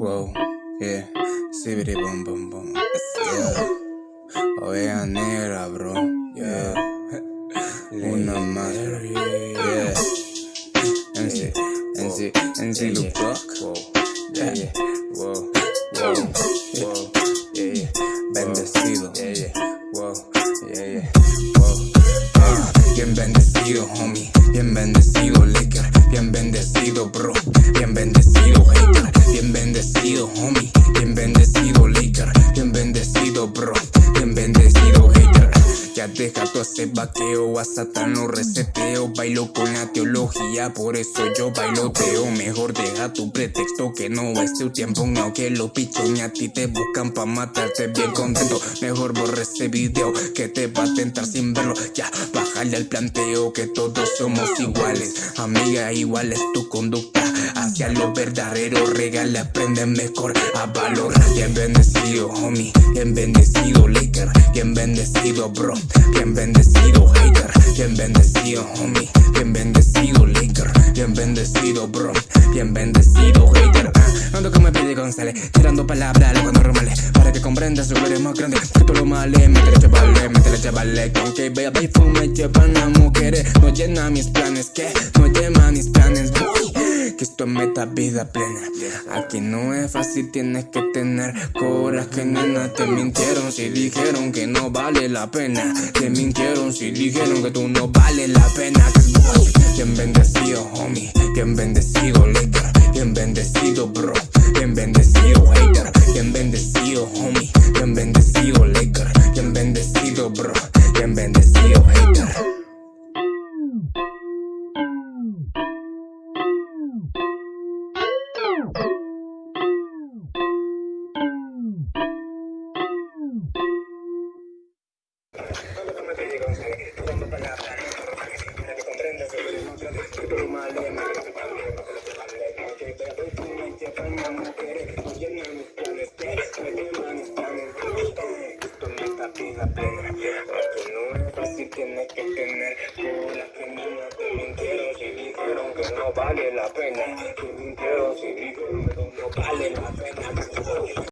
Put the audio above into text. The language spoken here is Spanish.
Wow, yeah, sibiri bum bum bum. Yeah, oveja negra, bro. Yeah, una más, bro. Yeah, MC, MC, MC Luke Wow, yeah, yeah, wow, wow, wow, yeah, yeah, bendecido, yeah, yeah, wow, yeah, yeah, wow. Ah, bien bendecido, homie, bien bendecido, Laker, bien bendecido, bro, homie, Deja todo ese vaqueo, a Satán lo reseteo Bailo con la teología, por eso yo bailoteo Mejor deja tu pretexto que no es tu tiempo No que lo pichones a ti te buscan pa' matarte bien contento Mejor borre ese video que te va a tentar sin verlo Ya, bájale al planteo que todos somos iguales Amiga, igual es tu conducta hacia lo verdadero Regala, aprende mejor a valorar Bien bendecido, homie, bien bendecido, Laker Bien bendecido, bro. Bien bendecido, hater. Bien bendecido, homie. Bien bendecido, Laker Bien bendecido, bro. Bien bendecido, hater. Ah, Ando como pide González Tirando palabras los normales Para que comprendas su gloria más grande Que todo lo male Métele chavales, métele chavales Que aunque vea y me llevan a mujeres No llena mis planes Que que esto es meta vida plena. Aquí no es fácil, tienes que tener coraje, nena Te mintieron si dijeron que no vale la pena. Te mintieron si dijeron que tú no vale la pena. Bien bendecido, homie, bien bendecido, later Bien bendecido, bro, tienes que tener cola que no te mintieron si dijeron que no vale la pena. Que mintieron si dijeron que no vale la pena.